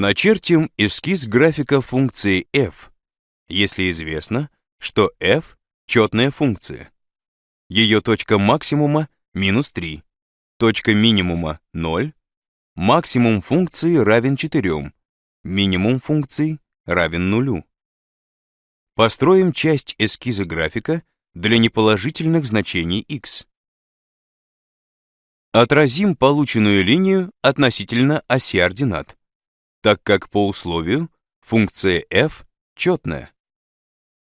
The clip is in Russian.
Начертим эскиз графика функции f, если известно, что f — четная функция. Ее точка максимума — минус 3, точка минимума — 0, максимум функции равен 4, минимум функции равен нулю. Построим часть эскиза графика для неположительных значений x. Отразим полученную линию относительно оси ординат, так как по условию функция f четная.